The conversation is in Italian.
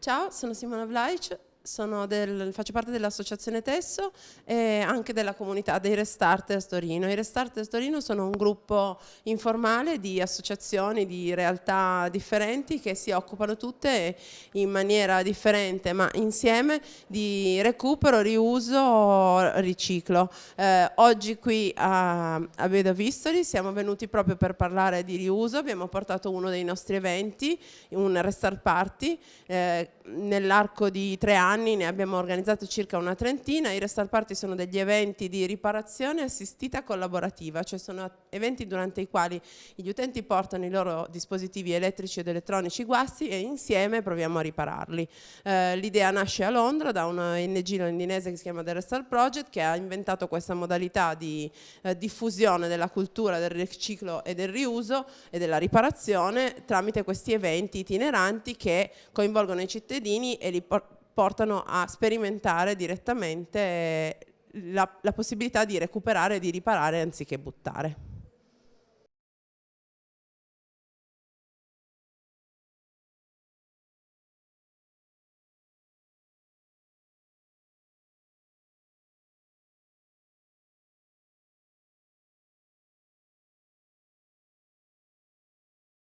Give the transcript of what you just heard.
Ciao, sono Simona Vlaic, del, faccio parte dell'associazione Tesso e anche della comunità dei Restarters Torino. I Restarters Torino sono un gruppo informale di associazioni, di realtà differenti che si occupano tutte in maniera differente ma insieme di recupero, riuso, riciclo. Eh, oggi qui a, a Beda Vistoli siamo venuti proprio per parlare di riuso, abbiamo portato uno dei nostri eventi, un Restart Party, eh, nell'arco di tre anni anni ne abbiamo organizzato circa una trentina, i Restart Party sono degli eventi di riparazione assistita collaborativa, cioè sono eventi durante i quali gli utenti portano i loro dispositivi elettrici ed elettronici guasti e insieme proviamo a ripararli. Eh, L'idea nasce a Londra da una ONG londinese che si chiama The Restart Project che ha inventato questa modalità di eh, diffusione della cultura del riciclo e del riuso e della riparazione tramite questi eventi itineranti che coinvolgono i cittadini e li portano portano a sperimentare direttamente la, la possibilità di recuperare e di riparare anziché buttare.